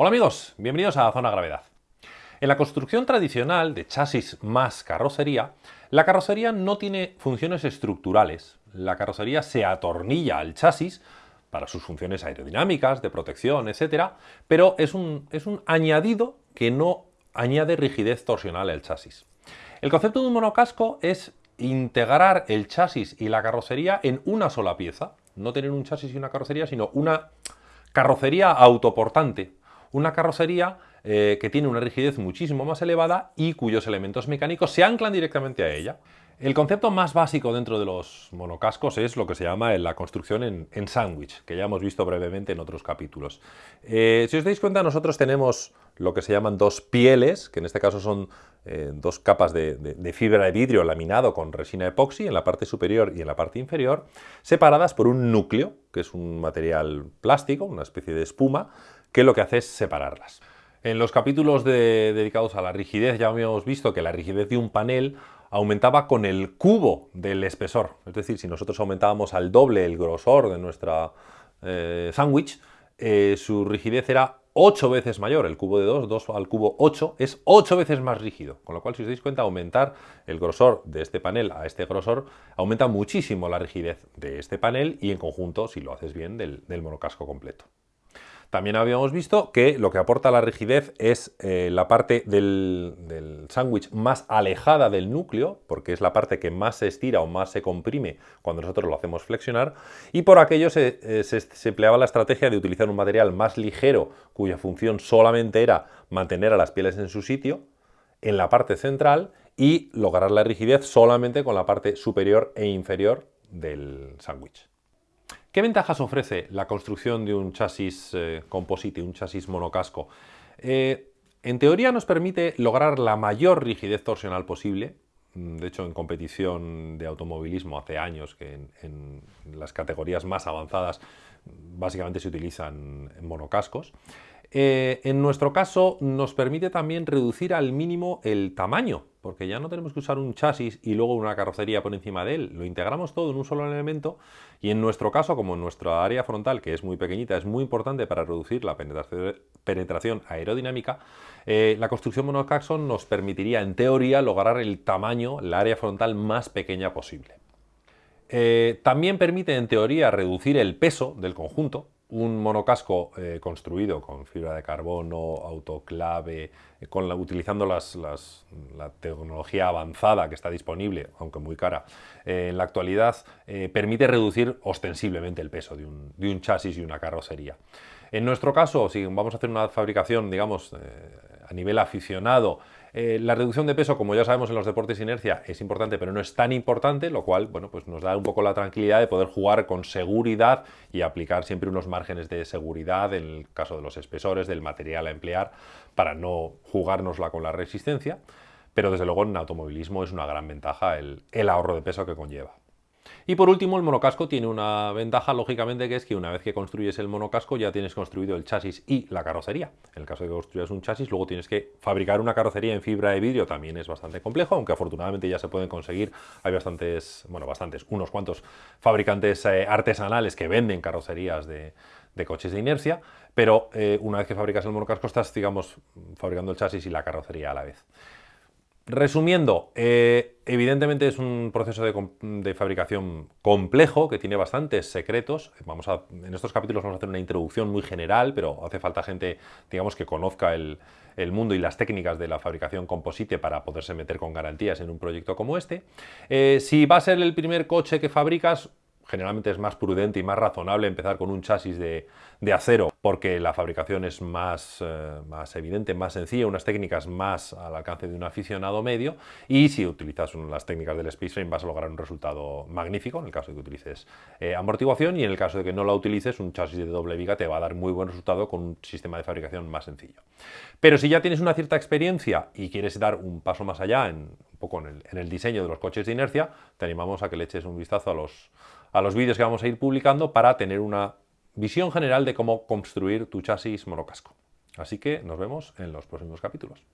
Hola amigos, bienvenidos a Zona Gravedad. En la construcción tradicional de chasis más carrocería, la carrocería no tiene funciones estructurales. La carrocería se atornilla al chasis para sus funciones aerodinámicas, de protección, etc. Pero es un, es un añadido que no añade rigidez torsional al chasis. El concepto de un monocasco es integrar el chasis y la carrocería en una sola pieza. No tener un chasis y una carrocería, sino una carrocería autoportante. Una carrocería eh, que tiene una rigidez muchísimo más elevada y cuyos elementos mecánicos se anclan directamente a ella. El concepto más básico dentro de los monocascos es lo que se llama la construcción en, sándwich, que ya hemos visto brevemente en otros capítulos. Eh, si os dais cuenta, nosotros tenemos lo que se llaman dos pieles, que en este caso son eh, dos capas de, fibra de vidrio laminado con resina epoxi en la parte superior y en la parte inferior, separadas por un núcleo, que es un material plástico, una especie de espuma, que lo que hace es separarlas. En los capítulos dedicados a la rigidez ya habíamos visto que la rigidez de un panel aumentaba con el cubo del espesor. Es decir, si nosotros aumentábamos al doble el grosor de nuestra eh, sándwich, eh, su rigidez era 8 veces mayor. El cubo de 2, 2 al cubo 8, es 8 veces más rígido. Con lo cual, si os dais cuenta, aumentar el grosor de este panel a este grosor aumenta muchísimo la rigidez de este panel y en conjunto, si lo haces bien, del monocasco completo. También habíamos visto que lo que aporta la rigidez es eh, la parte del, sándwich más alejada del núcleo, porque es la parte que más se estira o más se comprime cuando nosotros lo hacemos flexionar, y por aquello se, eh, se empleaba la estrategia de utilizar un material más ligero, cuya función solamente era mantener a las pieles en su sitio, en la parte central, y lograr la rigidez solamente con la parte superior e inferior del sándwich. ¿Qué ventajas ofrece la construcción de un chasis eh, composite, un chasis monocasco? Eh, en teoría nos permite lograr la mayor rigidez torsional posible. Mm, de hecho, en competición de automovilismo hace años que en, las categorías más avanzadas básicamente se utilizan monocascos. Eh, en nuestro caso nos permite también reducir al mínimo el tamaño, porque ya no tenemos que usar un chasis y luego una carrocería por encima de él, lo integramos todo en un solo elemento y en nuestro caso, como en nuestra área frontal, que es muy pequeñita, es muy importante para reducir la penetración aerodinámica, eh, la construcción monocaxon nos permitiría en teoría lograr el tamaño, la área frontal más pequeña posible. Eh, también permite en teoría reducir el peso del conjunto, un monocasco eh, construido con fibra de carbono, autoclave, eh, utilizando la tecnología avanzada que está disponible, aunque muy cara, eh, en la actualidad, permite reducir ostensiblemente el peso de un, chasis y una carrocería. En nuestro caso, si vamos a hacer una fabricación, digamos, a nivel aficionado, eh, la reducción de peso, como ya sabemos en los deportes de inercia, es importante, pero no es tan importante, lo cual bueno, pues nos da un poco la tranquilidad de poder jugar con seguridad y aplicar siempre unos márgenes de seguridad en el caso de los espesores, del material a emplear, para no jugárnosla con la resistencia. Pero desde luego en automovilismo es una gran ventaja el ahorro de peso que conlleva. Y por último, el monocasco tiene una ventaja, lógicamente, que es que una vez que construyes el monocasco ya tienes construido el chasis y la carrocería. En el caso de que construyas un chasis, luego tienes que fabricar una carrocería en fibra de vidrio, también es bastante complejo, aunque afortunadamente ya se pueden conseguir. Hay bastantes, bueno, bastantes, unos cuantos fabricantes eh, artesanales que venden carrocerías de, coches de inercia, pero eh, una vez que fabricas el monocasco estás, digamos, fabricando el chasis y la carrocería a la vez. Resumiendo, eh, evidentemente es un proceso de, fabricación complejo que tiene bastantes secretos. Vamos a, en estos capítulos vamos a hacer una introducción muy general, pero hace falta gente digamos, que conozca el, mundo y las técnicas de la fabricación composite para poderse meter con garantías en un proyecto como este. Eh, si va a ser el primer coche que fabricas, generalmente es más prudente y más razonable empezar con un chasis de, acero porque la fabricación es más, eh, más, evidente, más sencilla, unas técnicas más al alcance de un aficionado medio y si utilizas las técnicas del Space Frame vas a lograr un resultado magnífico en el caso de que utilices eh, amortiguación y en el caso de que no la utilices un chasis de doble viga te va a dar muy buen resultado con un sistema de fabricación más sencillo. Pero si ya tienes una cierta experiencia y quieres dar un paso más allá en, un poco en el diseño de los coches de inercia, te animamos a que le eches un vistazo a los a los vídeos que vamos a ir publicando para tener una visión general de cómo construir tu chasis monocasco. Así que nos vemos en los próximos capítulos.